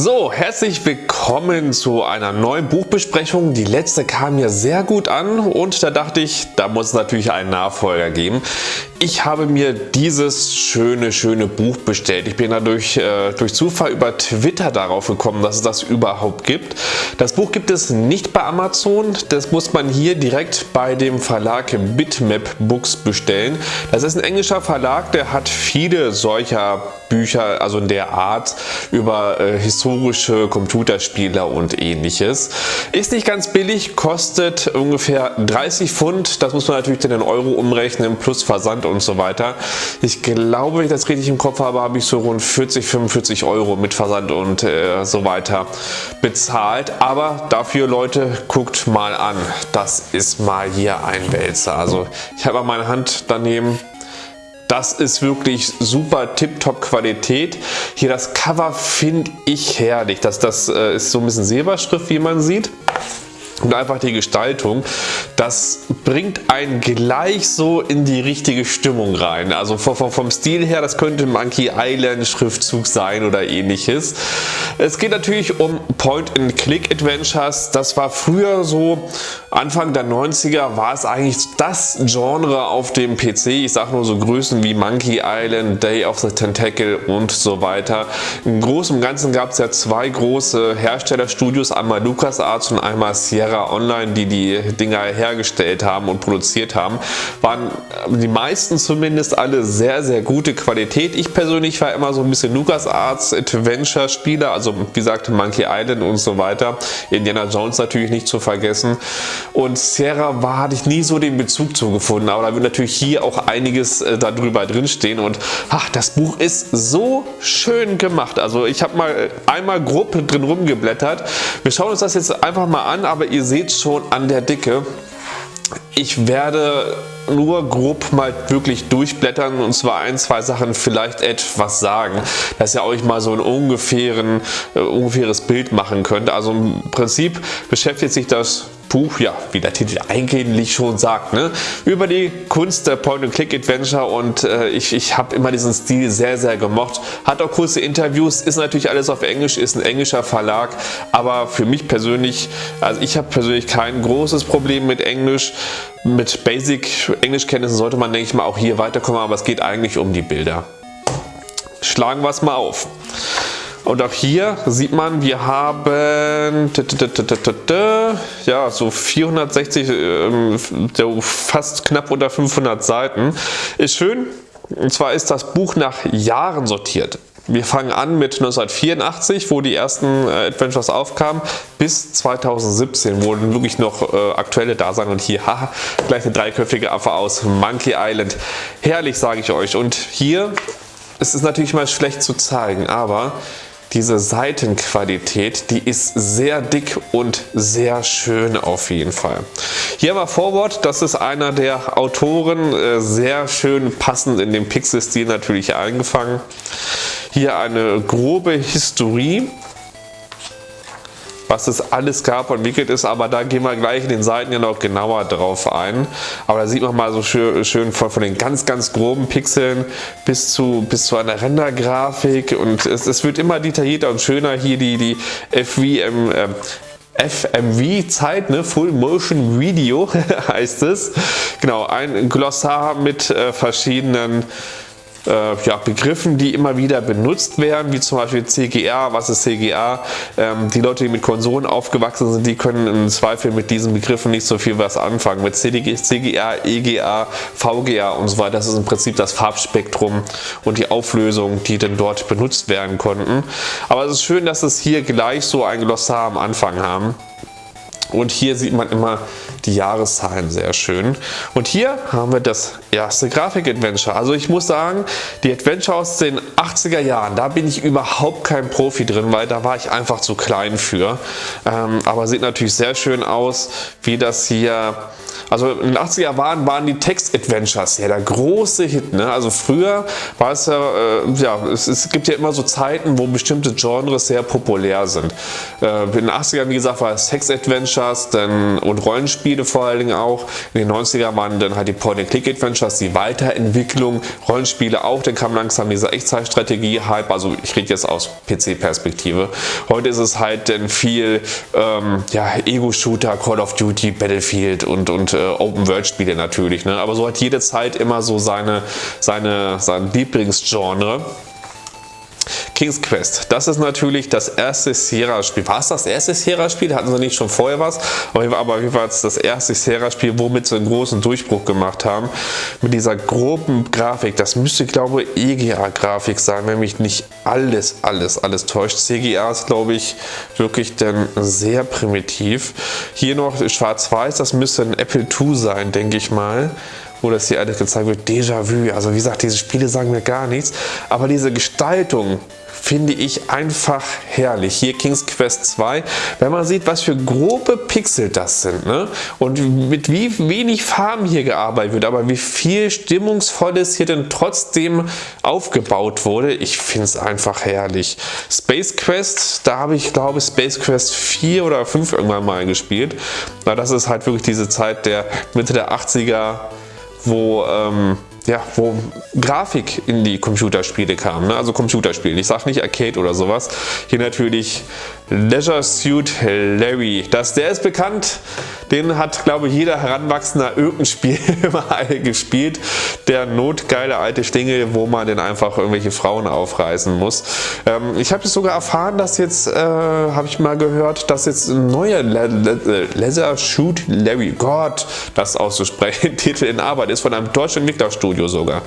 So, herzlich willkommen zu einer neuen Buchbesprechung. Die letzte kam mir sehr gut an und da dachte ich, da muss es natürlich einen Nachfolger geben. Ich habe mir dieses schöne, schöne Buch bestellt. Ich bin dadurch äh, durch Zufall über Twitter darauf gekommen, dass es das überhaupt gibt. Das Buch gibt es nicht bei Amazon. Das muss man hier direkt bei dem Verlag Bitmap Books bestellen. Das ist ein englischer Verlag, der hat viele solcher Bücher, also in der Art, über äh, historische Computerspiele und ähnliches. Ist nicht ganz billig, kostet ungefähr 30 Pfund. Das muss man natürlich in den Euro umrechnen, plus Versand und so weiter. Ich glaube, wenn ich das richtig im Kopf habe, habe ich so rund 40, 45 Euro mit Versand und äh, so weiter bezahlt. Aber dafür, Leute, guckt mal an. Das ist mal hier ein Wälzer. Also ich habe meine Hand daneben. Das ist wirklich super Tip-Top Qualität. Hier das Cover finde ich herrlich. Das, das äh, ist so ein bisschen Silberschrift, wie man sieht und einfach die Gestaltung, das bringt einen gleich so in die richtige Stimmung rein. Also vom, Stil her, das könnte Monkey Island Schriftzug sein oder ähnliches. Es geht natürlich um Point-and-Click-Adventures. Das war früher so, Anfang der 90er war es eigentlich das Genre auf dem PC. Ich sage nur so Größen wie Monkey Island, Day of the Tentacle und so weiter. Im Großen und Ganzen gab es ja zwei große Herstellerstudios, einmal LucasArts und einmal Sierra Online, die die Dinger hergestellt haben und produziert haben, waren die meisten zumindest alle sehr, sehr gute Qualität. Ich persönlich war immer so ein bisschen LucasArts Adventure Spieler, also wie gesagt Monkey Island und so weiter. Indiana Jones natürlich nicht zu vergessen. Und Sierra war, hatte ich nie so den Bezug zu gefunden, aber da wird natürlich hier auch einiges äh, darüber drinstehen und ach, das Buch ist so schön gemacht. Also ich habe mal einmal grob drin rumgeblättert. Wir schauen uns das jetzt einfach mal an, aber ihr seht schon an der Dicke, ich werde nur grob mal wirklich durchblättern und zwar ein, zwei Sachen vielleicht etwas sagen, dass ihr euch mal so ein ungefähren, äh, ungefähres Bild machen könnt. Also im Prinzip beschäftigt sich das Buch, ja, wie der Titel eigentlich schon sagt, ne? über die Kunst der Point-and-Click-Adventure und äh, ich, ich habe immer diesen Stil sehr, sehr gemocht. Hat auch kurze Interviews, ist natürlich alles auf Englisch, ist ein englischer Verlag, aber für mich persönlich, also ich habe persönlich kein großes Problem mit Englisch. Mit Basic Englischkenntnissen sollte man, denke ich mal, auch hier weiterkommen, aber es geht eigentlich um die Bilder. Schlagen wir es mal auf. Und auch hier sieht man, wir haben ja, so 460, ähm, fast knapp unter 500 Seiten. Ist schön. Und zwar ist das Buch nach Jahren sortiert. Wir fangen an mit 1984, wo die ersten äh, Adventures aufkamen, bis 2017, wo wirklich noch äh, aktuelle da sind. Und hier, haha, gleich eine dreiköpfige Affe aus Monkey Island. Herrlich, sage ich euch. Und hier, es ist natürlich mal schlecht zu zeigen, aber diese Seitenqualität, die ist sehr dick und sehr schön auf jeden Fall. Hier wir Vorwort, das ist einer der Autoren, äh, sehr schön passend in dem Pixel-Stil natürlich eingefangen. Hier eine grobe Historie was es alles gab und entwickelt ist, aber da gehen wir gleich in den Seiten ja noch genauer drauf ein. Aber da sieht man mal so schön, schön von, von, den ganz, ganz groben Pixeln bis zu, bis zu einer Rendergrafik und es, es wird immer detaillierter und schöner hier die, die FVM, äh, FMV-Zeit, ne? Full Motion Video heißt es. Genau, ein Glossar mit äh, verschiedenen äh, ja, Begriffen, die immer wieder benutzt werden, wie zum Beispiel CGA. Was ist CGA? Ähm, die Leute, die mit Konsolen aufgewachsen sind, die können im Zweifel mit diesen Begriffen nicht so viel was anfangen. Mit CGA, EGA, VGA und so weiter. Das ist im Prinzip das Farbspektrum und die Auflösung, die dann dort benutzt werden konnten. Aber es ist schön, dass es hier gleich so ein Glossar am Anfang haben. Und hier sieht man immer die Jahreszahlen sehr schön. Und hier haben wir das erste Grafik-Adventure. Also ich muss sagen, die Adventure aus den 80er Jahren, da bin ich überhaupt kein Profi drin, weil da war ich einfach zu klein für. Ähm, aber sieht natürlich sehr schön aus, wie das hier also in den 80er Jahren waren die Text-Adventures ja der große Hit. Ne? Also früher war es ja, äh, ja es, es, gibt ja immer so Zeiten, wo bestimmte Genres sehr populär sind. Äh, in den 80ern, wie gesagt, war es Text-Adventures und Rollenspiele vor allen Dingen auch. In den 90ern waren dann halt die Point-and-Click-Adventures, die Weiterentwicklung, Rollenspiele auch. Dann kam langsam dieser Echtzeit Strategie-Hype, also ich rede jetzt aus PC-Perspektive. Heute ist es halt denn viel ähm, ja, Ego-Shooter, Call of Duty, Battlefield und, und äh, Open-World-Spiele natürlich. Ne? Aber so hat jede Zeit immer so seine, seine, sein Lieblingsgenre. King's Quest, das ist natürlich das erste Sierra-Spiel. War es das erste Sierra-Spiel? Hatten sie nicht schon vorher was? Aber wie war es das erste Sierra-Spiel, womit sie einen großen Durchbruch gemacht haben? Mit dieser groben Grafik. Das müsste, glaube ich, EGA-Grafik sein, wenn mich nicht alles, alles, alles täuscht. CGA ist, glaube ich, wirklich dann sehr primitiv. Hier noch schwarz-weiß, das müsste ein Apple II sein, denke ich mal wo das hier alles gezeigt wird, Déjà-vu. Also wie gesagt, diese Spiele sagen mir gar nichts, aber diese Gestaltung finde ich einfach herrlich. Hier King's Quest 2, wenn man sieht, was für grobe Pixel das sind ne? und mit wie wenig Farben hier gearbeitet wird, aber wie viel Stimmungsvolles hier denn trotzdem aufgebaut wurde, ich finde es einfach herrlich. Space Quest, da habe ich glaube Space Quest 4 oder 5 irgendwann mal gespielt. Na, das ist halt wirklich diese Zeit der Mitte der 80er, wo ähm, ja, wo Grafik in die Computerspiele kam, ne? also Computerspiele. Ich sage nicht Arcade oder sowas. Hier natürlich Leisure Suit Larry. Das, der ist bekannt, den hat glaube ich jeder Heranwachsender irgendein Spiel mal gespielt. Der notgeile alte Stingel, wo man den einfach irgendwelche Frauen aufreißen muss. Ähm, ich habe sogar erfahren, dass jetzt, äh, habe ich mal gehört, dass jetzt ein neuer Le Le Leisure Shoot Larry, Gott, das auszusprechen, Titel in Arbeit ist von einem deutschen Entwicklerstudio sogar.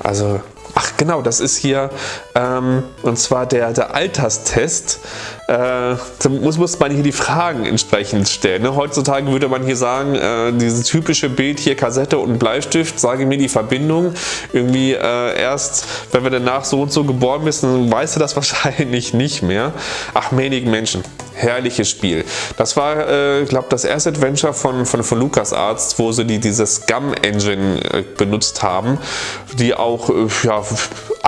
Also Ach genau, das ist hier ähm, und zwar der, der Alterstest. Äh, da muss, muss man hier die Fragen entsprechend stellen. Ne? Heutzutage würde man hier sagen, äh, dieses typische Bild hier Kassette und Bleistift, sage mir die Verbindung. Irgendwie äh, erst, wenn wir danach so und so geboren bist, dann weißt du das wahrscheinlich nicht mehr. Ach, menigen Menschen herrliches Spiel. Das war, äh, glaube das erste Adventure von, von, von LucasArts, wo sie die, diese Scum-Engine äh, benutzt haben, die auch äh, ja,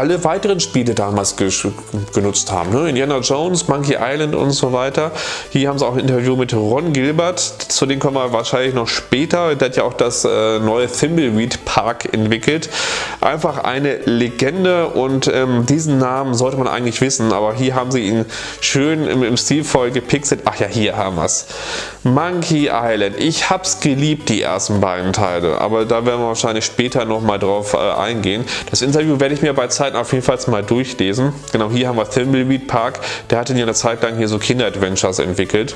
alle weiteren Spiele damals genutzt haben. Ne? Indiana Jones, Monkey Island und so weiter. Hier haben sie auch ein Interview mit Ron Gilbert, zu dem kommen wir wahrscheinlich noch später. Der hat ja auch das äh, neue Thimbleweed Park entwickelt. Einfach eine Legende und ähm, diesen Namen sollte man eigentlich wissen, aber hier haben sie ihn schön im, im Stilvoll gepixelt. Ach ja, hier haben wir es. Monkey Island. Ich habe es geliebt, die ersten beiden Teile, aber da werden wir wahrscheinlich später nochmal drauf äh, eingehen. Das Interview werde ich mir bei Zeit auf jeden Fall mal durchlesen. Genau, hier haben wir Thimbleweed Park. Der hatte ja eine Zeit lang hier so Kinder-Adventures entwickelt.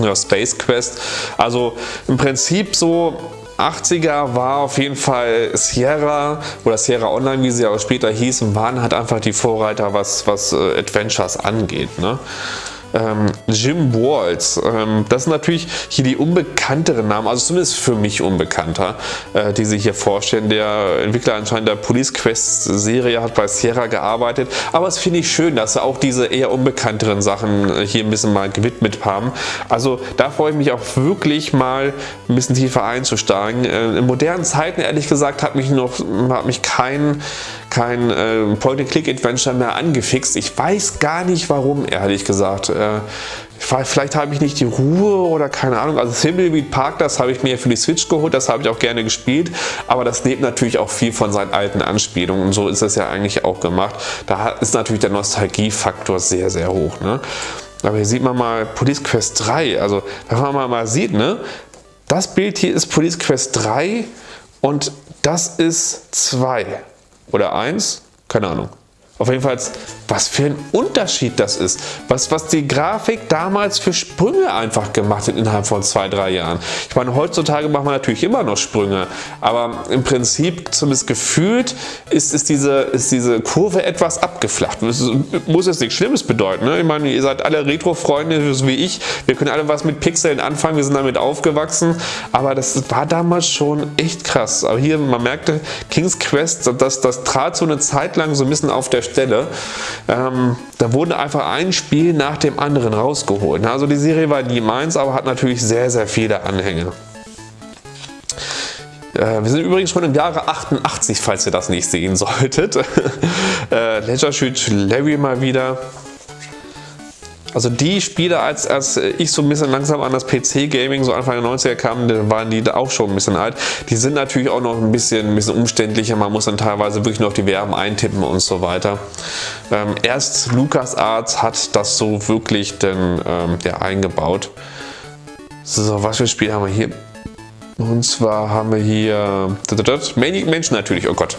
Ja, Space Quest. Also im Prinzip so 80er war auf jeden Fall Sierra oder Sierra Online, wie sie auch später hießen, waren halt einfach die Vorreiter, was, was äh, Adventures angeht. Ne? Ähm, Jim Walls. Ähm, das sind natürlich hier die unbekannteren Namen, also zumindest für mich unbekannter, äh, die sich hier vorstellen. Der Entwickler anscheinend der Police Quest Serie hat bei Sierra gearbeitet, aber es finde ich schön, dass sie auch diese eher unbekannteren Sachen äh, hier ein bisschen mal gewidmet haben. Also da freue ich mich auch wirklich mal ein bisschen tiefer einzusteigen. Äh, in modernen Zeiten ehrlich gesagt hat mich noch hat mich kein kein äh, Point-and-Click-Adventure mehr angefixt. Ich weiß gar nicht warum, ehrlich gesagt. Äh, vielleicht habe ich nicht die Ruhe oder keine Ahnung. Also Thimbleweed Park, das habe ich mir für die Switch geholt, das habe ich auch gerne gespielt. Aber das lebt natürlich auch viel von seinen alten Anspielungen und so ist es ja eigentlich auch gemacht. Da ist natürlich der Nostalgiefaktor sehr, sehr hoch. Ne? Aber hier sieht man mal Police Quest 3. Also wenn man mal sieht, ne? das Bild hier ist Police Quest 3 und das ist 2 oder 1, keine Ahnung. Auf jeden Fall, was für ein Unterschied das ist. Was, was die Grafik damals für Sprünge einfach gemacht hat innerhalb von zwei, drei Jahren. Ich meine, heutzutage macht man natürlich immer noch Sprünge, aber im Prinzip, zumindest gefühlt, ist, ist, diese, ist diese Kurve etwas abgeflacht. Das muss jetzt nichts Schlimmes bedeuten. Ne? Ich meine, ihr seid alle Retro-Freunde, so wie ich. Wir können alle was mit Pixeln anfangen, wir sind damit aufgewachsen, aber das war damals schon echt krass. Aber hier, man merkte, King's Quest, das, das trat so eine Zeit lang so ein bisschen auf der Stelle. Ähm, da wurde einfach ein Spiel nach dem anderen rausgeholt. Also die Serie war nie meins, aber hat natürlich sehr, sehr viele Anhänge. Äh, wir sind übrigens schon im Jahre 88, falls ihr das nicht sehen solltet. äh, Leisure Shoot Larry mal wieder. Also die Spiele, als, als ich so ein bisschen langsam an das PC-Gaming so Anfang der 90er kam, dann waren die auch schon ein bisschen alt. Die sind natürlich auch noch ein bisschen, ein bisschen umständlicher. Man muss dann teilweise wirklich noch die Verben eintippen und so weiter. Ähm, erst LucasArts hat das so wirklich denn, ähm, ja, eingebaut. So, was für Spiele haben wir hier? Und zwar haben wir hier Manic Mansion natürlich, oh Gott.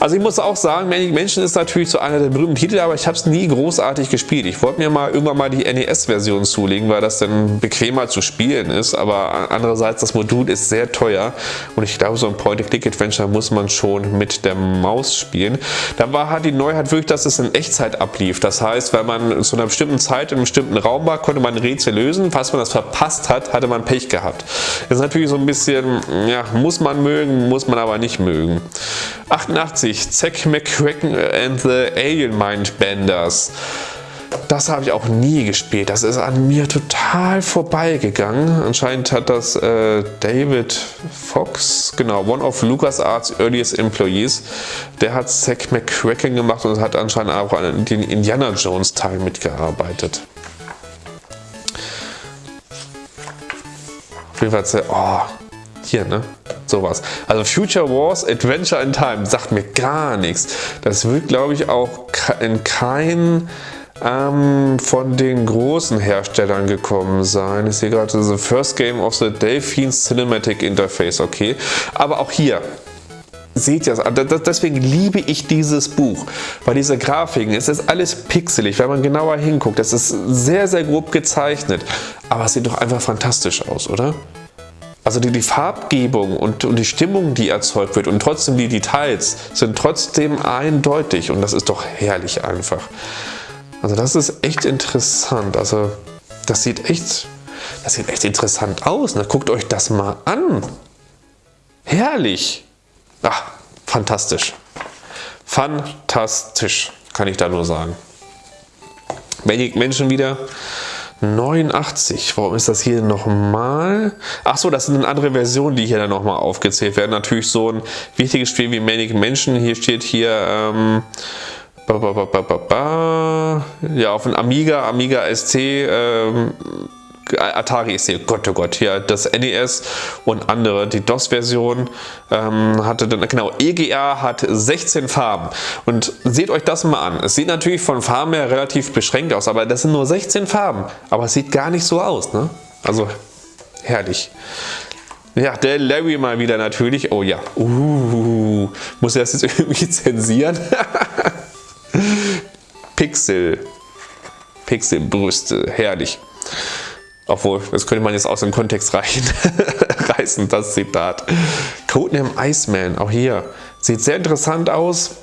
Also ich muss auch sagen, Manic Mansion ist natürlich so einer der berühmten Titel, aber ich habe es nie großartig gespielt. Ich wollte mir mal irgendwann mal die NES-Version zulegen, weil das dann bequemer zu spielen ist, aber andererseits das Modul ist sehr teuer und ich glaube so ein Point-and-Click-Adventure muss man schon mit der Maus spielen. Da war halt die Neuheit wirklich, dass es in Echtzeit ablief. Das heißt, wenn man zu einer bestimmten Zeit in einem bestimmten Raum war, konnte man ein Rätsel lösen. Falls man das verpasst hat, hatte man Pech gehabt. Das ist natürlich so ein bisschen ja, muss man mögen, muss man aber nicht mögen. 88, Zack McCracken and the Alien Mind Benders. Das habe ich auch nie gespielt. Das ist an mir total vorbeigegangen. Anscheinend hat das äh, David Fox, genau, one of LucasArts earliest employees, der hat Zack McCracken gemacht und hat anscheinend auch an den Indiana Jones Teil mitgearbeitet. Auf jeden Fall, oh, hier, ne? Sowas. Also Future Wars Adventure in Time sagt mir gar nichts. Das wird, glaube ich, auch in kein ähm, von den großen Herstellern gekommen sein. Ich sehe gerade The First Game of the Delphine Cinematic Interface, okay. Aber auch hier, seht ihr das? Deswegen liebe ich dieses Buch, weil diese Grafiken, es ist alles pixelig, wenn man genauer hinguckt, es ist sehr, sehr grob gezeichnet, aber es sieht doch einfach fantastisch aus, oder? Also die, die Farbgebung und, und, die Stimmung, die erzeugt wird und trotzdem die Details sind trotzdem eindeutig und das ist doch herrlich einfach. Also das ist echt interessant. Also das sieht echt, das sieht echt interessant aus. Na, guckt euch das mal an. Herrlich. Ach, fantastisch. Fantastisch, kann ich da nur sagen. Menschen wieder 89. Warum ist das hier nochmal? Achso, das sind andere Versionen, die hier dann nochmal aufgezählt werden. Natürlich so ein wichtiges Spiel wie Manic Menschen. Hier steht hier ähm, ba, ba, ba, ja, auf dem Amiga, Amiga ST ähm, Atari ist hier, Gott oh Gott, hier das NES und andere, die DOS-Version ähm, hatte dann, genau, EGA hat 16 Farben und seht euch das mal an. Es sieht natürlich von Farben her relativ beschränkt aus, aber das sind nur 16 Farben, aber es sieht gar nicht so aus, ne? Also, herrlich. Ja, der Larry mal wieder natürlich, oh ja, uh, muss er das jetzt irgendwie zensieren? Pixel, Pixelbrüste, herrlich. Obwohl, das könnte man jetzt aus dem Kontext reichen, reißen, das Zitat. Codename Iceman, auch hier, sieht sehr interessant aus.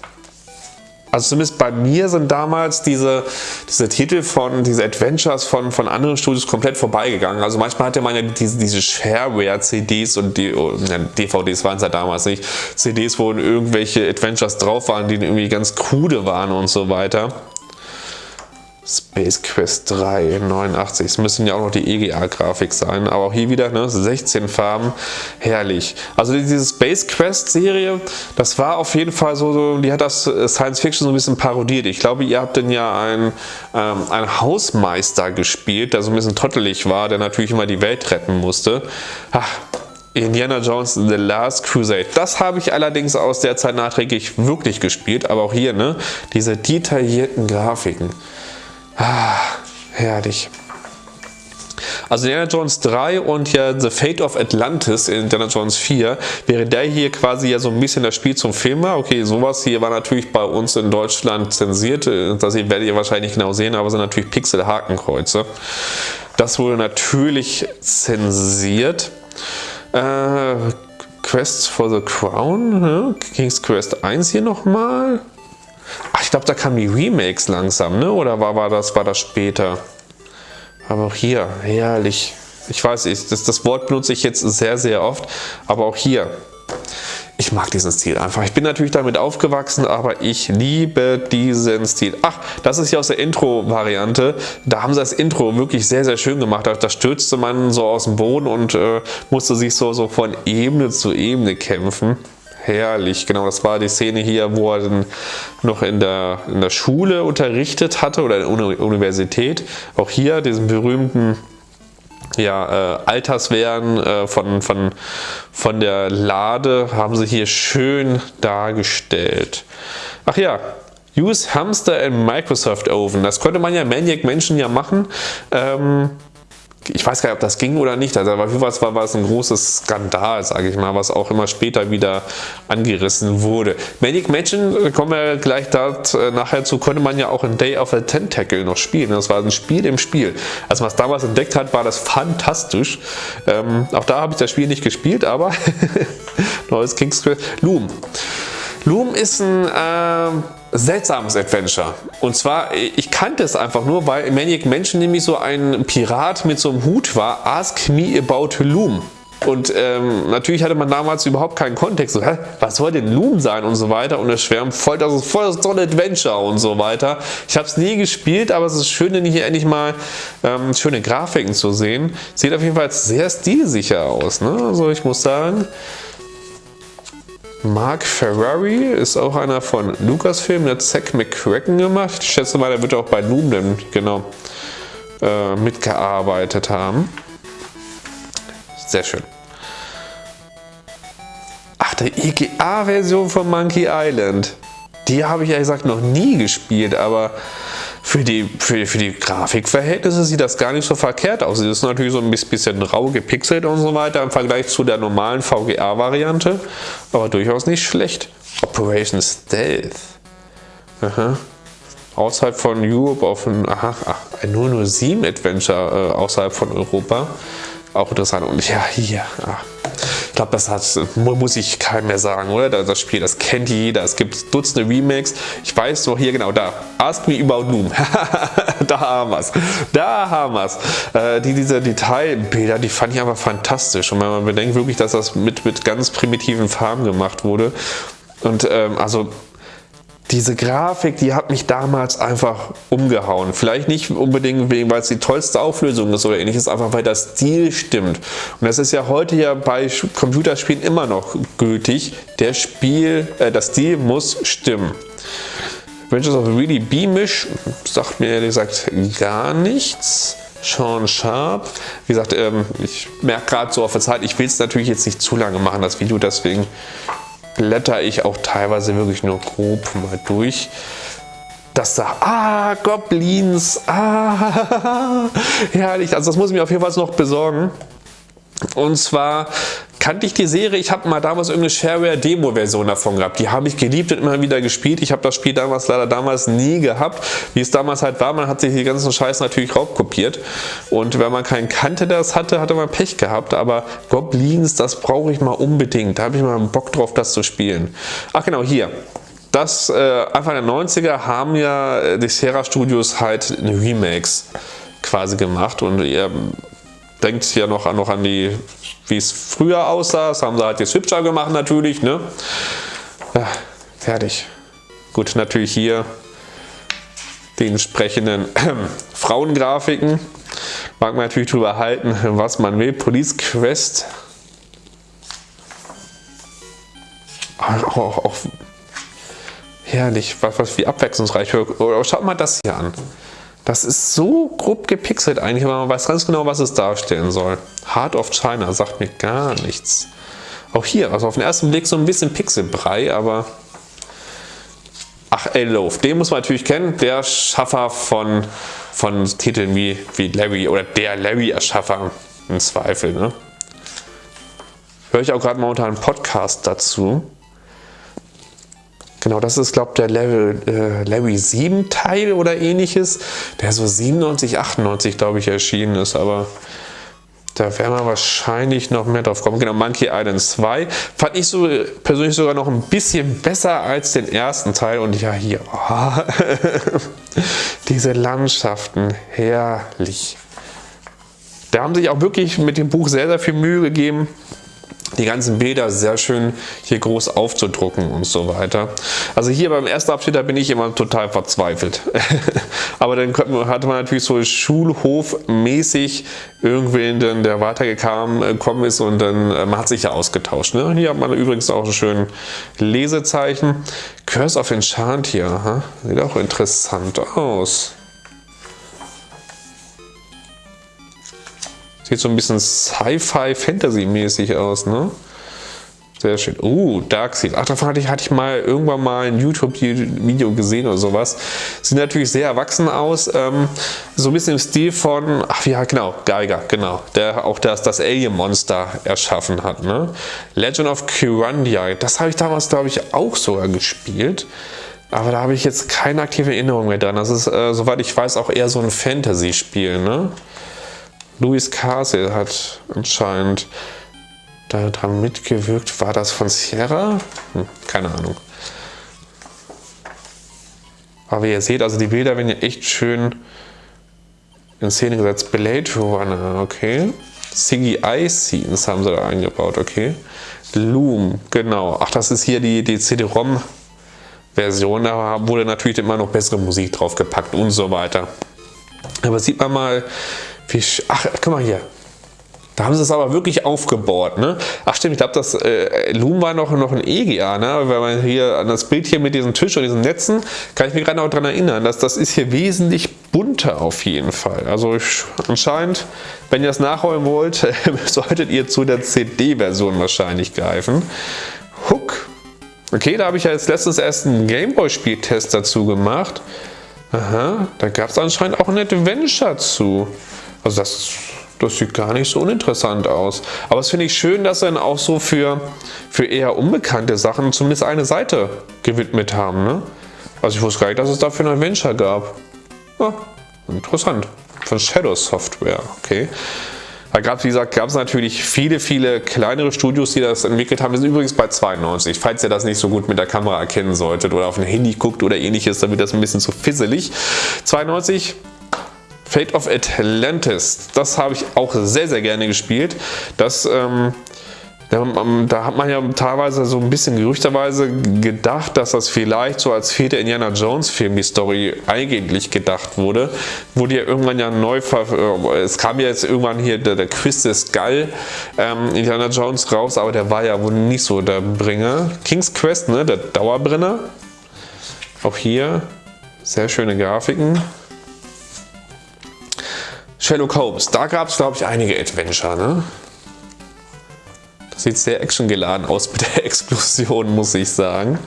Also zumindest bei mir sind damals diese, diese Titel von, diese Adventures von, von anderen Studios komplett vorbeigegangen. Also manchmal hatte man ja diese, diese Shareware-CDs und die, oh, DVDs waren es ja damals nicht, CDs, wo irgendwelche Adventures drauf waren, die irgendwie ganz krude waren und so weiter. Space Quest 3, 89. Es müssen ja auch noch die EGA-Grafik sein, aber auch hier wieder ne, 16 Farben, herrlich. Also diese Space Quest Serie, das war auf jeden Fall so, so die hat das äh, Science Fiction so ein bisschen parodiert. Ich glaube, ihr habt denn ja einen, ähm, einen Hausmeister gespielt, der so ein bisschen trottelig war, der natürlich immer die Welt retten musste. Ach, Indiana Jones The Last Crusade. Das habe ich allerdings aus der Zeit nachträglich wirklich gespielt, aber auch hier, ne, diese detaillierten Grafiken. Ah, herrlich. Also Indiana Jones 3 und ja The Fate of Atlantis in Indiana Jones 4 wäre der hier quasi ja so ein bisschen das Spiel zum Film war. Okay, sowas hier war natürlich bei uns in Deutschland zensiert. Das werdet ihr wahrscheinlich genau sehen, aber sind natürlich Pixel-Hakenkreuze. Das wurde natürlich zensiert. Äh, Quest for the Crown, ne? King's Quest 1 hier nochmal. Ach, ich glaube, da kamen die Remakes langsam, ne? Oder war, war, das, war das später? Aber auch hier, herrlich. Ich weiß, ich, das, das Wort benutze ich jetzt sehr, sehr oft, aber auch hier. Ich mag diesen Stil einfach. Ich bin natürlich damit aufgewachsen, aber ich liebe diesen Stil. Ach, das ist ja aus der Intro-Variante. Da haben sie das Intro wirklich sehr, sehr schön gemacht. Da stürzte man so aus dem Boden und äh, musste sich so, so von Ebene zu Ebene kämpfen. Herrlich. Genau, das war die Szene hier, wo er dann noch in der, in der Schule unterrichtet hatte oder in der Universität. Auch hier diesen berühmten ja, äh, Alterswehren äh, von, von, von der Lade haben sie hier schön dargestellt. Ach ja, Use Hamster in Microsoft Oven. Das konnte man ja Maniac Menschen ja machen. Ähm, ich weiß gar nicht, ob das ging oder nicht. Also auf war, war es ein großes Skandal, sage ich mal, was auch immer später wieder angerissen wurde. Manic Mansion, äh, kommen wir gleich da äh, nachher zu, konnte man ja auch in Day of the Tentacle noch spielen. Das war ein Spiel im Spiel. Als man es damals entdeckt hat, war das fantastisch. Ähm, auch da habe ich das Spiel nicht gespielt, aber neues King's Loom. Loom ist ein äh, seltsames Adventure. Und zwar, ich kannte es einfach nur, weil Maniac Mansion nämlich so ein Pirat mit so einem Hut war. Ask me about Loom. Und ähm, natürlich hatte man damals überhaupt keinen Kontext. So, hä, was soll denn Loom sein und so weiter. Und es schwärmt voll, das ist voll so ein Adventure und so weiter. Ich habe es nie gespielt, aber es ist schön, hier endlich mal ähm, schöne Grafiken zu sehen. Sieht auf jeden Fall sehr stilsicher aus. Ne? Also ich muss sagen, Mark Ferrari ist auch einer von Lucasfilm, der hat Zack McCracken gemacht. Ich schätze mal, der wird auch bei Loom genau äh, mitgearbeitet haben. Sehr schön. Ach, der EGA-Version von Monkey Island. Die habe ich ja gesagt noch nie gespielt, aber für die, für, für die Grafikverhältnisse sieht das gar nicht so verkehrt aus. Es ist natürlich so ein bisschen rau gepixelt und so weiter im Vergleich zu der normalen VGA-Variante, aber durchaus nicht schlecht. Operation Stealth. Aha. Außerhalb von Europe auf ein, aha, ein 007 Adventure äh, außerhalb von Europa. Auch interessant. Und ja, hier. Ach. Ich glaube, das hat, muss ich keinem mehr sagen, oder? Das Spiel, das kennt jeder. Es gibt Dutzende Remakes. Ich weiß doch hier genau, da. Ask me about Doom. da haben wir es. Da haben wir es. Äh, die, diese Detailbilder, die fand ich aber fantastisch. Und wenn man bedenkt wirklich, dass das mit, mit ganz primitiven Farben gemacht wurde. Und ähm, also diese Grafik, die hat mich damals einfach umgehauen. Vielleicht nicht unbedingt wegen, weil es die tollste Auflösung ist oder ähnliches, einfach weil der Stil stimmt. Und das ist ja heute ja bei Computerspielen immer noch gültig. Der Spiel, äh, das Stil muss stimmen. Adventures of Really Beamish sagt mir ehrlich gesagt gar nichts. Sean Sharp. Wie gesagt, ähm, ich merke gerade so auf der Zeit, ich will es natürlich jetzt nicht zu lange machen, das Video, deswegen blätter ich auch teilweise wirklich nur grob mal durch. Das da, ah, Goblins, ah, herrlich. Also das muss ich mir auf jeden Fall noch besorgen. Und zwar kannte ich die Serie, ich habe mal damals irgendeine Shareware-Demo-Version davon gehabt. Die habe ich geliebt und immer wieder gespielt. Ich habe das Spiel damals leider damals nie gehabt, wie es damals halt war. Man hat sich die ganzen Scheiß natürlich raubkopiert. Und wenn man keinen kannte, der das hatte, hatte man Pech gehabt. Aber Goblins, das brauche ich mal unbedingt. Da habe ich mal Bock drauf, das zu spielen. Ach genau, hier. Das äh, Anfang der 90er haben ja äh, die Sierra Studios halt Remakes quasi gemacht und ihr denkt ja noch an, noch an die, wie es früher aussah. Das haben sie halt jetzt hübscher gemacht natürlich. Ne? Ja, fertig. Gut, natürlich hier die entsprechenden äh, Frauengrafiken. Mag man natürlich drüber halten, was man will. Police Quest. Auch, auch, auch herrlich, was, was wie abwechslungsreich. Schaut mal das hier an. Das ist so grob gepixelt eigentlich, aber man weiß ganz genau, was es darstellen soll. Heart of China sagt mir gar nichts. Auch hier, also auf den ersten Blick so ein bisschen Pixelbrei, aber... Ach, Ellof, den muss man natürlich kennen, der Schaffer von, von Titeln wie, wie Larry oder der Larry-Erschaffer im Zweifel. Ne? Höre ich auch gerade momentan einen Podcast dazu. Genau, das ist, glaube ich, der Level, äh, Larry 7 Teil oder ähnliches, der so 97, 98, glaube ich, erschienen ist, aber da werden wir wahrscheinlich noch mehr drauf kommen. Genau, Monkey Island 2 fand ich so persönlich sogar noch ein bisschen besser als den ersten Teil. Und ja, hier, oh, diese Landschaften, herrlich. Da haben sich auch wirklich mit dem Buch sehr, sehr viel Mühe gegeben. Die ganzen Bilder sehr schön hier groß aufzudrucken und so weiter. Also hier beim ersten Abschnitt, da bin ich immer total verzweifelt. Aber dann hatte man natürlich so Schulhof-mäßig irgendwen, der weitergekommen ist und dann äh, man hat sich ja ausgetauscht. Ne? Hier hat man übrigens auch einen schönen Lesezeichen. Curse of Enchant hier, ha? sieht auch interessant aus. Sieht so ein bisschen Sci-Fi-Fantasy-mäßig aus, ne? Sehr schön. Uh, Darkseid. Ach, davon hatte ich, hatte ich mal irgendwann mal ein YouTube-Video gesehen oder sowas. Sieht natürlich sehr erwachsen aus. Ähm, so ein bisschen im Stil von, ach ja, genau, Geiger, genau. Der auch das, das Alien-Monster erschaffen hat. Ne? Legend of Kyrandia. Das habe ich damals, glaube ich, auch sogar gespielt. Aber da habe ich jetzt keine aktive Erinnerung mehr dran. Das ist, äh, soweit ich weiß, auch eher so ein Fantasy-Spiel. Ne? Louis Castle hat anscheinend daran mitgewirkt. War das von Sierra? Hm, keine Ahnung. Aber wie ihr seht, also die Bilder werden ja echt schön in Szene gesetzt. Blade Runner, okay. CGI-Scenes haben sie da eingebaut, okay. Loom, genau. Ach, das ist hier die, die CD-ROM-Version. Da wurde natürlich immer noch bessere Musik draufgepackt und so weiter. Aber sieht man mal, wie, ach, guck mal hier. Da haben sie es aber wirklich aufgebaut. Ne? Ach stimmt, ich glaube, das äh, Loom war noch, noch ein EGA. Ne? Wenn man hier an das Bild hier mit diesem Tisch und diesen Netzen, kann ich mich gerade noch daran erinnern, dass das ist hier wesentlich bunter auf jeden Fall. Also ich, anscheinend, wenn ihr das nachholen wollt, solltet ihr zu der CD-Version wahrscheinlich greifen. Hook. Okay, da habe ich ja jetzt letztens erst einen Gameboy-Spieltest dazu gemacht. Aha, da gab es anscheinend auch ein Adventure zu. Also das, das sieht gar nicht so uninteressant aus. Aber es finde ich schön, dass sie dann auch so für, für eher unbekannte Sachen zumindest eine Seite gewidmet haben. Ne? Also ich wusste gar nicht, dass es dafür ein Adventure gab. Ja, interessant. Von Shadow Software, okay. Da gab es, wie gesagt, gab es natürlich viele, viele kleinere Studios, die das entwickelt haben. Wir sind übrigens bei 92, falls ihr das nicht so gut mit der Kamera erkennen solltet oder auf ein Handy guckt oder ähnliches, dann wird das ein bisschen zu fisselig. 92 Fate of Atlantis, das habe ich auch sehr, sehr gerne gespielt. Das, ähm, da, da, hat man ja teilweise so ein bisschen gerüchterweise gedacht, dass das vielleicht so als vierter Indiana Jones Film die Story eigentlich gedacht wurde. Wurde ja irgendwann ja neu, äh, es kam ja jetzt irgendwann hier der, der Quiz des Skull ähm, Indiana Jones raus, aber der war ja wohl nicht so der Bringer. King's Quest, ne, der Dauerbrenner. Auch hier sehr schöne Grafiken. Sherlock Holmes, da gab es glaube ich einige Adventure. Ne? Das sieht sehr actiongeladen aus mit der Explosion, muss ich sagen.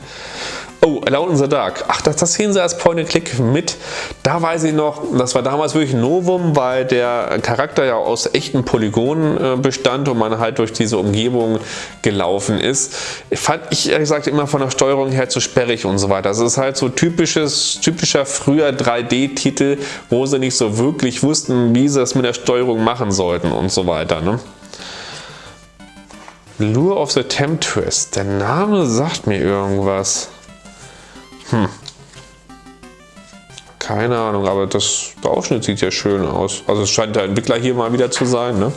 Oh, Alone in the Dark. Ach, das, das sehen sie als Point-and-Click mit. Da weiß ich noch, das war damals wirklich ein Novum, weil der Charakter ja aus echten Polygonen äh, bestand und man halt durch diese Umgebung gelaufen ist. Fand ich ehrlich gesagt immer von der Steuerung her zu sperrig und so weiter. Das ist halt so typisches, typischer früher 3D-Titel, wo sie nicht so wirklich wussten, wie sie das mit der Steuerung machen sollten und so weiter. Ne? Lure of the Temptress. Der Name sagt mir irgendwas. Hm. Keine Ahnung, aber das, der Ausschnitt sieht ja schön aus. Also es scheint der Entwickler hier mal wieder zu sein. Ne?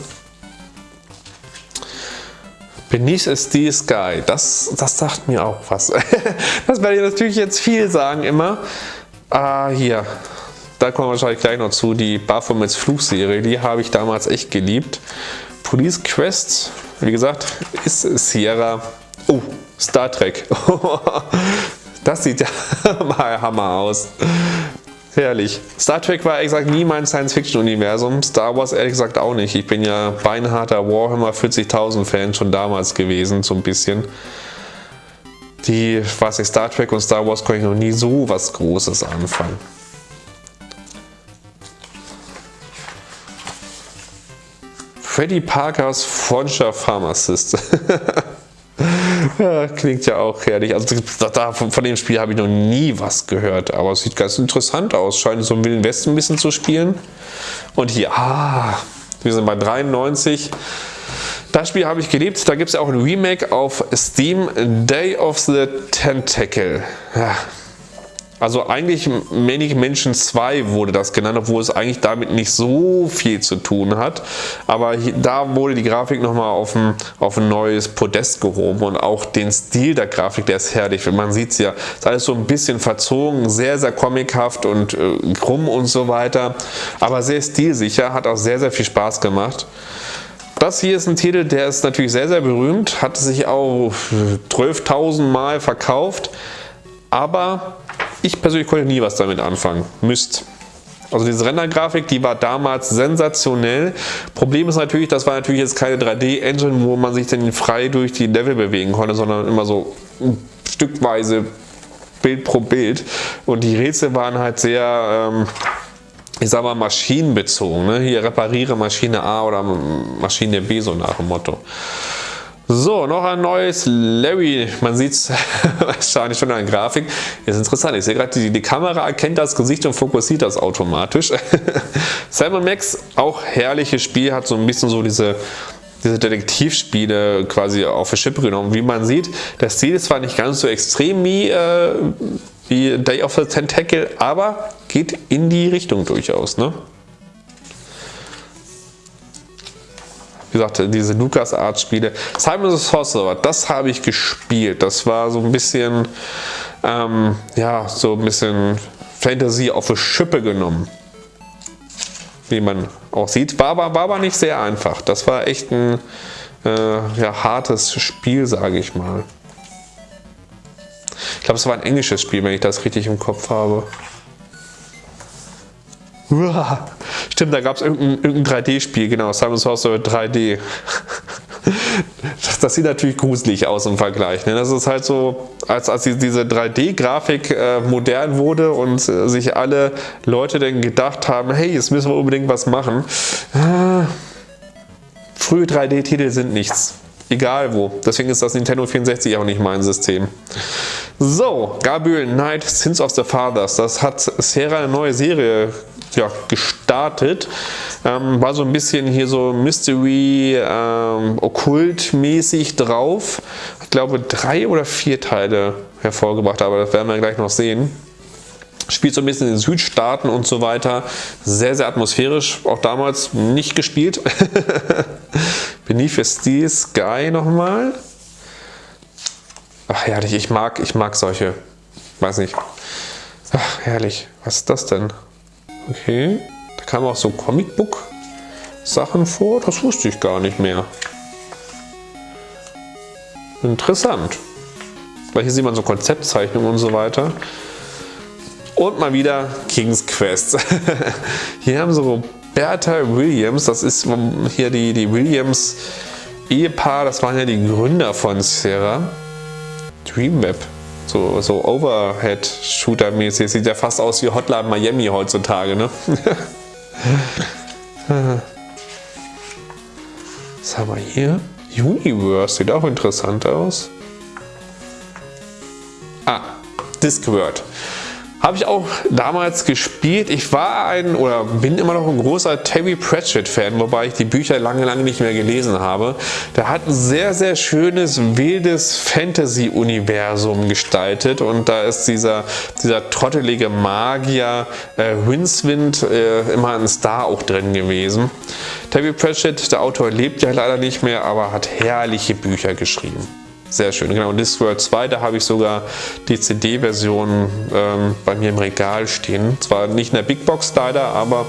Beneath a Steel Sky, das, das sagt mir auch was. das werde ich natürlich jetzt viel sagen immer. Ah, hier, da kommen wir wahrscheinlich gleich noch zu, die Baphomets Flugserie, die habe ich damals echt geliebt. Police Quest, wie gesagt, ist Sierra. Oh, Star Trek. Das sieht ja mal Hammer aus. Herrlich. Star Trek war ehrlich gesagt nie mein Science-Fiction-Universum. Star Wars ehrlich gesagt auch nicht. Ich bin ja beinharter Warhammer 40.000 Fan schon damals gewesen, so ein bisschen. Die, was ich, Star Trek und Star Wars konnte ich noch nie so was Großes anfangen. Freddy Parkers Freundschaft Pharmacist. Klingt ja auch herrlich. Also da, von, dem Spiel habe ich noch nie was gehört, aber es sieht ganz interessant aus. Scheint so im Wilden Westen ein bisschen zu spielen. Und hier, ah, wir sind bei 93. Das Spiel habe ich geliebt. Da gibt es ja auch ein Remake auf Steam, Day of the Tentacle. Ja. Also eigentlich Manic Mansion 2 wurde das genannt, obwohl es eigentlich damit nicht so viel zu tun hat. Aber hier, da wurde die Grafik nochmal auf ein, auf ein neues Podest gehoben und auch den Stil der Grafik, der ist herrlich. Man sieht es ja, ist alles so ein bisschen verzogen, sehr, sehr comichaft und äh, krumm und so weiter. Aber sehr stilsicher, hat auch sehr, sehr viel Spaß gemacht. Das hier ist ein Titel, der ist natürlich sehr, sehr berühmt, hat sich auch 12.000 Mal verkauft, aber ich persönlich konnte nie was damit anfangen. Müsst. Also diese Rendergrafik, die war damals sensationell. Problem ist natürlich, das war natürlich jetzt keine 3D-Engine, wo man sich dann frei durch die Level bewegen konnte, sondern immer so stückweise Bild pro Bild. Und die Rätsel waren halt sehr, ähm, ich sag mal, maschinenbezogen. Ne? Hier repariere Maschine A oder Maschine B, so nach dem Motto. So, noch ein neues Larry. Man sieht es wahrscheinlich schon an der Grafik. Ist interessant. Ich sehe gerade, die, die, Kamera erkennt das Gesicht und fokussiert das automatisch. Simon Max, auch herrliches Spiel, hat so ein bisschen so diese, diese Detektivspiele quasi auf die Schippe genommen. Wie man sieht, das Ziel ist zwar nicht ganz so extrem wie, äh, wie Day of the Tentacle, aber geht in die Richtung durchaus. Ne? Wie gesagt, diese LucasArts-Spiele. Simon the Sorcerer, das habe ich gespielt. Das war so ein bisschen, ähm, ja, so ein bisschen Fantasy auf die Schippe genommen. Wie man auch sieht. War aber, war aber nicht sehr einfach. Das war echt ein äh, ja, hartes Spiel, sage ich mal. Ich glaube, es war ein englisches Spiel, wenn ich das richtig im Kopf habe. Uah. Stimmt, da gab es irgendein, irgendein 3D-Spiel, genau, Simon's Sorcerer 3D. Das, sieht natürlich gruselig aus im Vergleich. Ne? Das ist halt so, als, als diese 3D-Grafik äh, modern wurde und äh, sich alle Leute dann gedacht haben, hey, jetzt müssen wir unbedingt was machen. Äh, frühe 3D-Titel sind nichts. Egal wo. Deswegen ist das Nintendo 64 auch nicht mein System. So, Gabriel Knight, Sins of the Fathers. Das hat Sierra eine neue Serie ja, gestartet. Ähm, war so ein bisschen hier so Mystery, ähm, Okkult-mäßig drauf. Ich glaube drei oder vier Teile hervorgebracht, aber das werden wir gleich noch sehen. Spielt so ein bisschen in den Südstaaten und so weiter. Sehr, sehr atmosphärisch. Auch damals nicht gespielt. Beneath the Sky nochmal. Ach herrlich, ich mag, ich mag solche. Weiß nicht. Ach herrlich. Was ist das denn? Okay, da kamen auch so Comicbook-Sachen vor. Das wusste ich gar nicht mehr. Interessant. Weil hier sieht man so Konzeptzeichnungen und so weiter. Und mal wieder King's Quest. hier haben so Bertha Williams, das ist hier die, die Williams Ehepaar, das waren ja die Gründer von Sierra. Dreamweb so, so Overhead-Shooter-mäßig. Sieht ja fast aus wie Hotline Miami heutzutage, ne? Was haben wir hier? Universe sieht auch interessant aus. Ah, Discworld. Habe ich auch damals gespielt. Ich war ein oder bin immer noch ein großer Terry Pratchett-Fan, wobei ich die Bücher lange, lange nicht mehr gelesen habe. Der hat ein sehr, sehr schönes, wildes Fantasy-Universum gestaltet und da ist dieser, dieser trottelige Magier äh, Rincewind äh, immer ein Star auch drin gewesen. Terry Pratchett, der Autor, lebt ja leider nicht mehr, aber hat herrliche Bücher geschrieben. Sehr schön, genau. Discworld 2, da habe ich sogar die CD-Version ähm, bei mir im Regal stehen. Zwar nicht in der Big Box leider, aber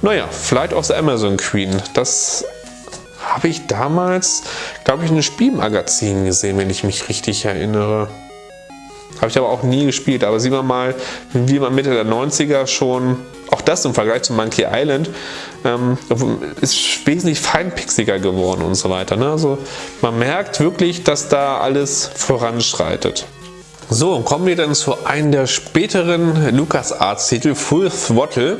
naja, Flight of the Amazon Queen, das habe ich damals, glaube ich, in einem Spielmagazin gesehen, wenn ich mich richtig erinnere. Habe ich aber auch nie gespielt, aber sieht man mal, wie man Mitte der 90er schon, auch das im Vergleich zu Monkey Island, ähm, ist wesentlich feinpixiger geworden und so weiter. Ne? Also man merkt wirklich, dass da alles voranschreitet. So, kommen wir dann zu einem der späteren LucasArts-Titel, Full Throttle.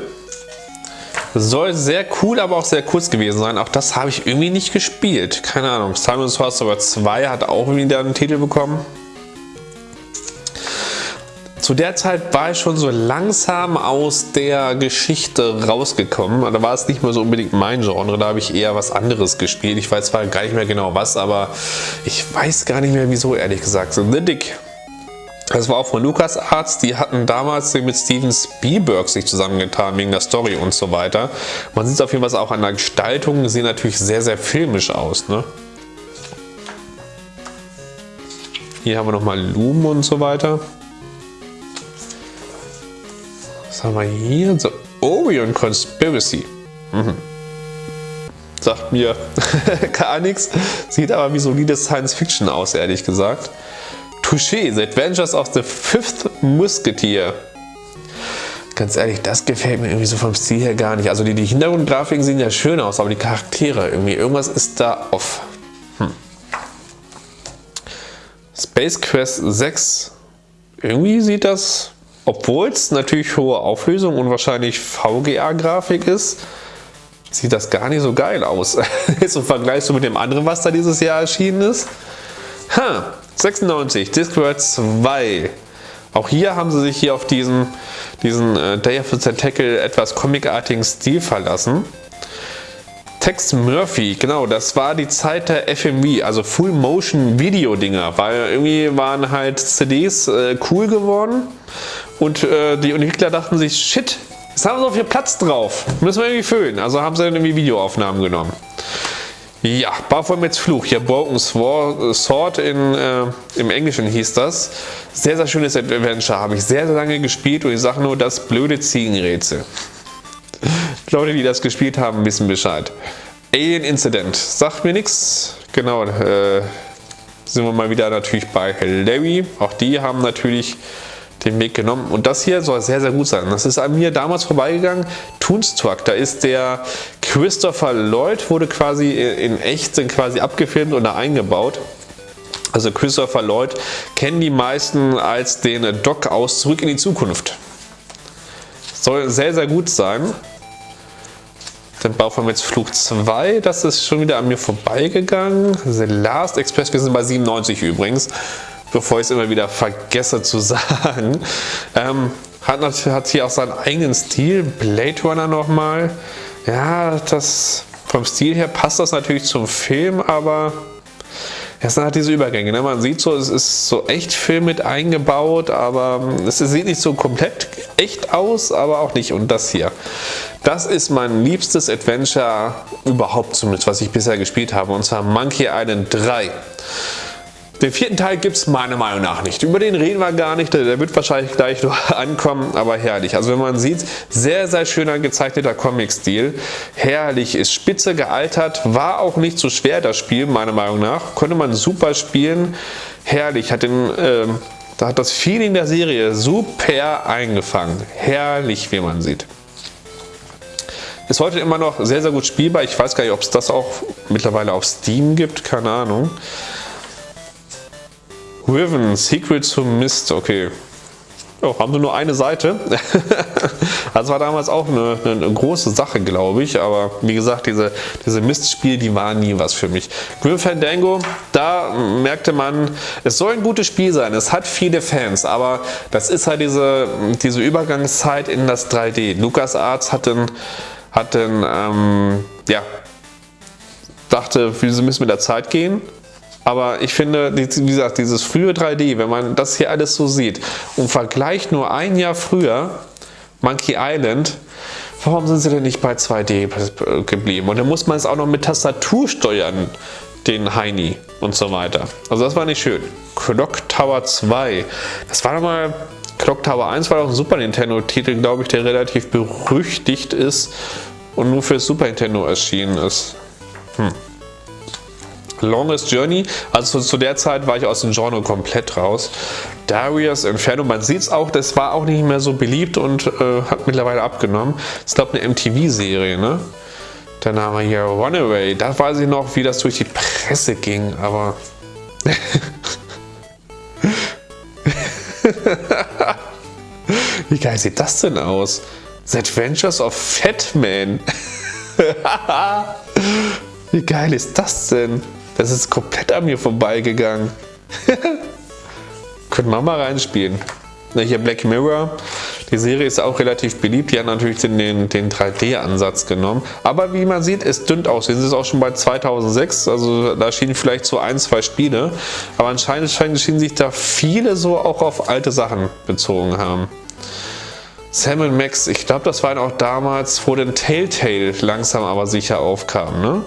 Soll sehr cool, aber auch sehr kurz gewesen sein. Auch das habe ich irgendwie nicht gespielt. Keine Ahnung. Simon's Sorcerer 2 hat auch wieder einen Titel bekommen. Zu der Zeit war ich schon so langsam aus der Geschichte rausgekommen. Da war es nicht mehr so unbedingt mein Genre, da habe ich eher was anderes gespielt. Ich weiß zwar gar nicht mehr genau was, aber ich weiß gar nicht mehr wieso, ehrlich gesagt. So, The Dick. Das war auch von LucasArts, die hatten damals mit Steven Spielberg sich zusammengetan, wegen der Story und so weiter. Man sieht es auf jeden Fall auch an der Gestaltung, sehen natürlich sehr, sehr filmisch aus. Ne? Hier haben wir nochmal Lumen und so weiter. Was haben wir hier? The Orion Conspiracy. Mhm. Sagt mir gar nichts. Sieht aber wie solide Science Fiction aus, ehrlich gesagt. Touché, The Adventures of the Fifth Musketeer. Ganz ehrlich, das gefällt mir irgendwie so vom Stil her gar nicht. Also die, die Hintergrundgrafiken sehen ja schön aus, aber die Charaktere irgendwie, irgendwas ist da off. Hm. Space Quest 6. Irgendwie sieht das, obwohl es natürlich hohe Auflösung und wahrscheinlich VGA-Grafik ist, sieht das gar nicht so geil aus. Jetzt im Vergleich so mit dem anderen, was da dieses Jahr erschienen ist. Ha, 96, Discworld 2. Auch hier haben sie sich hier auf diesen, diesen äh, Day of the Tentacle etwas comicartigen Stil verlassen. Tex Murphy, genau, das war die Zeit der FMV, also Full Motion Video Dinger, weil irgendwie waren halt CDs äh, cool geworden und äh, die Entwickler dachten sich, shit, jetzt haben wir so viel Platz drauf, müssen wir irgendwie füllen, also haben sie dann irgendwie Videoaufnahmen genommen. Ja, Baphomets Fluch, hier Broken Sword in, äh, im Englischen hieß das. Sehr, sehr schönes Adventure, habe ich sehr, sehr lange gespielt und ich sage nur, das blöde Ziegenrätsel. Leute, die das gespielt haben, wissen Bescheid. Alien Incident, sagt mir nichts. Genau, äh, sind wir mal wieder natürlich bei Larry. Auch die haben natürlich den Weg genommen. Und das hier soll sehr, sehr gut sein. Das ist an mir damals vorbeigegangen. Toonstruck, da ist der Christopher Lloyd, wurde quasi in echt quasi abgefilmt und da eingebaut. Also Christopher Lloyd kennen die meisten als den Doc aus Zurück in die Zukunft. Soll sehr, sehr gut sein. Dann wir jetzt Flug 2, das ist schon wieder an mir vorbeigegangen. The Last Express, wir sind bei 97 übrigens bevor ich es immer wieder vergesse zu sagen. Ähm, hat, hat hier auch seinen eigenen Stil, Blade Runner nochmal. Ja, das vom Stil her passt das natürlich zum Film, aber es sind halt diese Übergänge. Ne? Man sieht so, es ist so echt Film mit eingebaut, aber es sieht nicht so komplett echt aus, aber auch nicht. Und das hier, das ist mein liebstes Adventure überhaupt zumindest, was ich bisher gespielt habe. Und zwar Monkey Island 3. Den vierten Teil gibt es meiner Meinung nach nicht. Über den reden wir gar nicht, der wird wahrscheinlich gleich noch ankommen, aber herrlich. Also wenn man sieht, sehr, sehr schöner gezeichneter Comic-Stil. Herrlich, ist spitze gealtert, war auch nicht so schwer das Spiel, meiner Meinung nach. Konnte man super spielen. Herrlich, hat den... Äh, da hat das Feeling der Serie super eingefangen. Herrlich, wie man sieht. Ist heute immer noch sehr, sehr gut spielbar. Ich weiß gar nicht, ob es das auch mittlerweile auf Steam gibt. Keine Ahnung. Riven, Secret to Mist, okay. Oh, haben wir nur eine Seite. das war damals auch eine, eine große Sache, glaube ich. Aber wie gesagt, diese, diese Mistspiele, die waren nie was für mich. Grim Fandango, da merkte man, es soll ein gutes Spiel sein. Es hat viele Fans, aber das ist halt diese, diese Übergangszeit in das 3D. LucasArts hat den, hat den ähm, ja, dachte, wir müssen mit der Zeit gehen aber ich finde, wie gesagt, dieses frühe 3D, wenn man das hier alles so sieht und vergleicht nur ein Jahr früher Monkey Island, warum sind sie denn nicht bei 2D geblieben? Und dann muss man es auch noch mit Tastatur steuern, den Heini und so weiter. Also das war nicht schön. Clock Tower 2, das war nochmal, Clock Tower 1 war auch ein Super Nintendo Titel, glaube ich, der relativ berüchtigt ist und nur für Super Nintendo erschienen ist. Hm. Longest Journey, also zu der Zeit war ich aus dem Genre komplett raus. Darius Inferno, man sieht es auch, das war auch nicht mehr so beliebt und äh, hat mittlerweile abgenommen. Ist glaube eine MTV-Serie, ne? Dann haben wir hier Runaway, da weiß ich noch, wie das durch die Presse ging, aber... wie geil sieht das denn aus? The Adventures of Fat Man. Wie geil ist das denn? Das ist komplett an mir vorbeigegangen. Könnten wir mal reinspielen. Hier Black Mirror. Die Serie ist auch relativ beliebt. Die hat natürlich den, den, den 3D-Ansatz genommen. Aber wie man sieht, es dünnt aus. Es ist auch schon bei 2006. Also da schienen vielleicht so ein, zwei Spiele. Aber anscheinend schienen sich da viele so auch auf alte Sachen bezogen haben. Sam Max, ich glaube, das waren auch damals, wo den Telltale langsam aber sicher aufkam. Ne?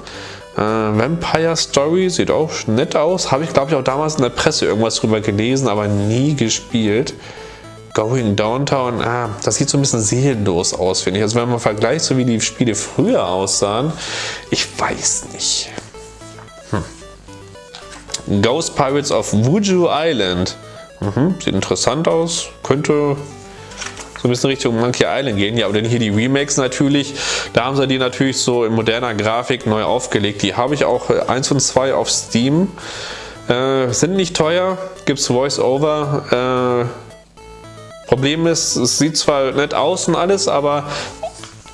Äh, Vampire Story sieht auch nett aus. Habe ich, glaube ich, auch damals in der Presse irgendwas drüber gelesen, aber nie gespielt. Going Downtown, ah, das sieht so ein bisschen seelenlos aus, finde ich. Also wenn man vergleicht, so wie die Spiele früher aussahen, ich weiß nicht. Hm. Ghost Pirates of Wuju Island. Mhm, sieht interessant aus, könnte so ein bisschen Richtung Monkey Island gehen. Ja, aber dann hier die Remakes natürlich. Da haben sie die natürlich so in moderner Grafik neu aufgelegt. Die habe ich auch 1 äh, und 2 auf Steam. Äh, sind nicht teuer, gibt es Voice-Over. Äh, Problem ist, es sieht zwar nett aus und alles, aber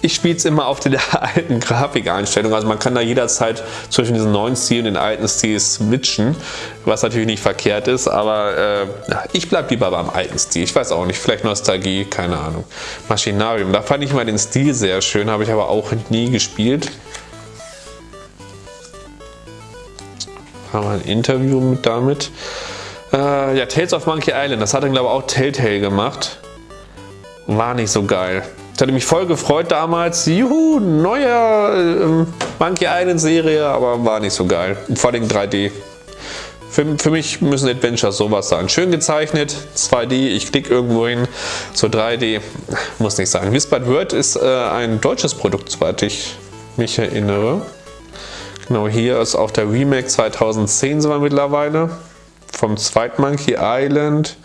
ich spiele es immer auf der alten Grafikeinstellung, also man kann da jederzeit zwischen diesen neuen Stil und den alten Stil switchen, was natürlich nicht verkehrt ist, aber äh, ich bleibe lieber beim alten Stil. Ich weiß auch nicht, vielleicht Nostalgie, keine Ahnung. Maschinarium, da fand ich mal den Stil sehr schön, habe ich aber auch nie gespielt. Haben wir ein Interview mit damit. Äh, ja, Tales of Monkey Island, das hat dann glaube ich auch Telltale gemacht. War nicht so geil. Ich hatte mich voll gefreut damals. Juhu, neuer äh, Monkey Island Serie, aber war nicht so geil. Vor allem 3D. Für, für, mich müssen Adventures sowas sein. Schön gezeichnet, 2D, ich klicke irgendwo hin, so 3D, muss nicht sein. Whispered Word ist äh, ein deutsches Produkt, soweit ich mich erinnere. Genau, hier ist auch der Remake 2010 sind wir mittlerweile. Vom zweiten Monkey Island.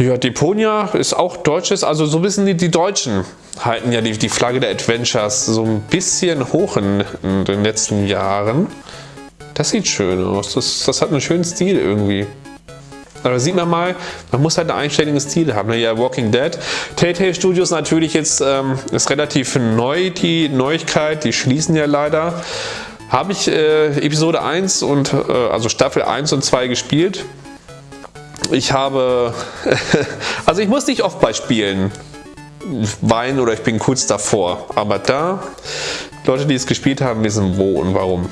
Ja, Deponia ist auch deutsches, also so bisschen die, die Deutschen halten ja die, die Flagge der Adventures so ein bisschen hoch in, in den letzten Jahren. Das sieht schön aus, das, das hat einen schönen Stil irgendwie. Aber sieht man mal, man muss halt einen einstelligen Stil haben. Ne? Ja, Walking Dead. Telltale Studios natürlich jetzt ähm, ist relativ neu die Neuigkeit, die schließen ja leider. Habe ich äh, Episode 1 und äh, also Staffel 1 und 2 gespielt. Ich habe, also ich muss nicht oft bei Spielen weinen oder ich bin kurz davor. Aber da, Leute, die es gespielt haben, wissen wo und warum.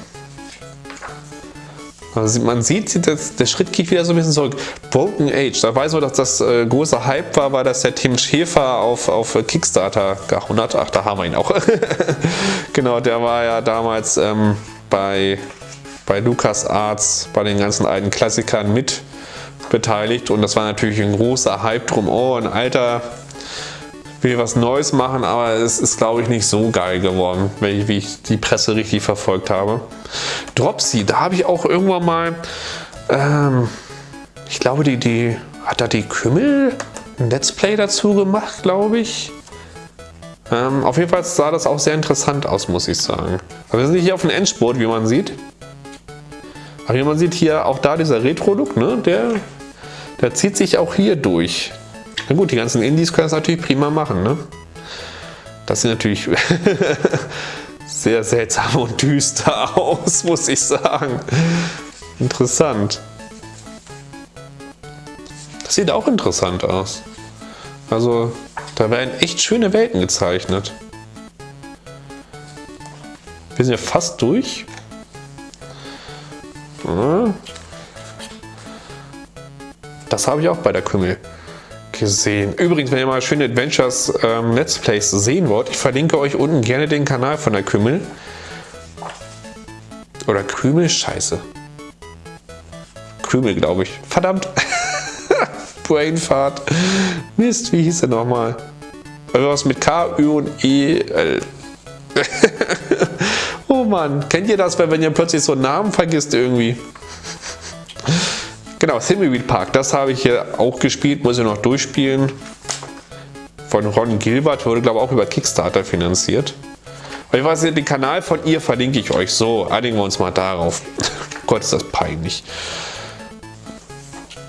Also man sieht, dass der Schritt geht wieder so ein bisschen zurück. Broken Age, da weiß man, dass das äh, große Hype war, weil das der Tim Schäfer auf, auf Kickstarter gehauen hat. Ach, da haben wir ihn auch. genau, der war ja damals ähm, bei, bei LucasArts, bei den ganzen alten Klassikern mit beteiligt und das war natürlich ein großer Hype drum. Oh, ein Alter will was Neues machen, aber es ist glaube ich nicht so geil geworden, wie ich die Presse richtig verfolgt habe. Dropsy, da habe ich auch irgendwann mal, ähm, ich glaube die, die hat da die Kümmel ein Let's Play dazu gemacht, glaube ich. Ähm, auf jeden Fall sah das auch sehr interessant aus, muss ich sagen. Aber wir sind hier auf dem Endspurt, wie man sieht. Aber wie man sieht hier auch da dieser Retro-Look, ne, der der zieht sich auch hier durch. Na gut, die ganzen Indies können das natürlich prima machen. Ne? Das sieht natürlich sehr seltsam und düster aus, muss ich sagen. Interessant. Das sieht auch interessant aus. Also, da werden echt schöne Welten gezeichnet. Wir sind ja fast durch. Das habe ich auch bei der Kümmel gesehen. Übrigens, wenn ihr mal schöne Adventures ähm, Let's Plays sehen wollt, ich verlinke euch unten gerne den Kanal von der Kümmel. Oder Krümel? Scheiße. Krümel, glaube ich. Verdammt. Brainfart. Mist, wie hieß er nochmal? Was mit K, Ü und E, L. oh Mann, kennt ihr das, wenn ihr plötzlich so einen Namen vergisst irgendwie? Genau, Thimbleweed Park, das habe ich hier auch gespielt, muss ich noch durchspielen. Von Ron Gilbert, wurde glaube ich auch über Kickstarter finanziert. Ich weiß nicht, den Kanal von ihr verlinke ich euch. So, einigen wir uns mal darauf. Gott, ist das peinlich.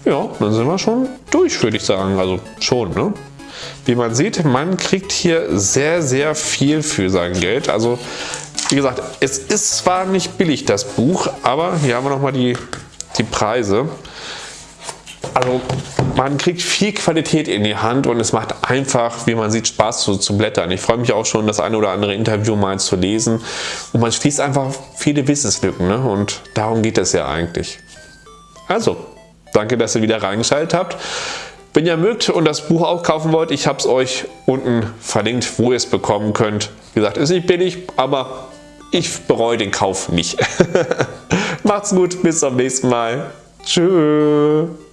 Ja, dann sind wir schon durch, würde ich sagen. Also schon, ne? Wie man sieht, man kriegt hier sehr, sehr viel für sein Geld. Also, wie gesagt, es ist zwar nicht billig, das Buch, aber hier haben wir nochmal die, die Preise. Also man kriegt viel Qualität in die Hand und es macht einfach, wie man sieht, Spaß zu, zu blättern. Ich freue mich auch schon, das eine oder andere Interview mal zu lesen und man schließt einfach viele Wissenslücken ne? und darum geht es ja eigentlich. Also, danke, dass ihr wieder reingeschaltet habt. Wenn ihr mögt und das Buch auch kaufen wollt, ich habe es euch unten verlinkt, wo ihr es bekommen könnt. Wie gesagt, ist nicht billig, aber ich bereue den Kauf nicht. Macht's gut, bis zum nächsten Mal. Tschüss.